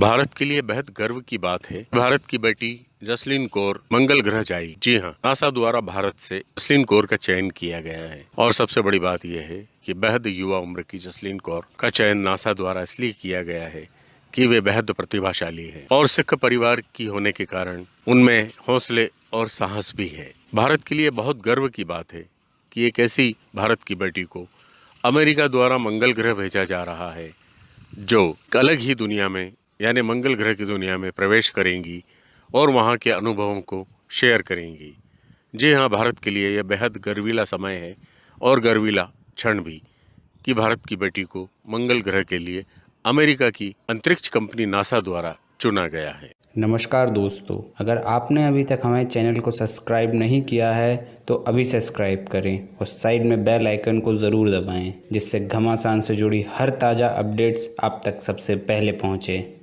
भारत के लिए बेहद गर्व की बात है। भारत की बेटी जसलीन कौर मंगल ग्रह जाएगी जी हाँ नासा द्वारा भारत से जसलीन कौर का चयन किया गया है। और सबसे बड़ी बात यह है कि बेहद युवा उम्र की जसलीन कौर का चयन नासा द्वारा इसलिए किया गया है कि वे बेहद प्रतिभाशाली है और सिख परिवार की होने के कारण उनमें हौसले और साहस भी है। भारत के लिए बहुत गर्व की बात है कि एक ऐसी भारत की बेटी को अमेरिका द्वारा मंगल ग्रह भेजा जा रहा है, जो अलग ही दुनिया में यानी मंगल ग्रह की दुनिया में प्रवेश करेंगी और वहाँ के अनुभवों को शेयर करेंगी। जी हाँ भारत के लिए यह बेहद गर्वीला समय है और गर्वीला क्षण भी कि भारत की बेटी को मंगल ग्रह के लिए अमेरिका की अंतरिक्ष कंपनी नासा द्वारा चुना गया है। नमस्कार दोस्तों, अगर आपने अभी तक हमारे चैनल को सब्सक्राइब नहीं किया है तो अभी सब्सक्राइब करें और साइड में बेल आइकन को ज़रूर दबाएँ, जिससे घमासान से जुड़ी हर ताज़ा अपडेट्स आप तक सबसे पहले पहुँचें।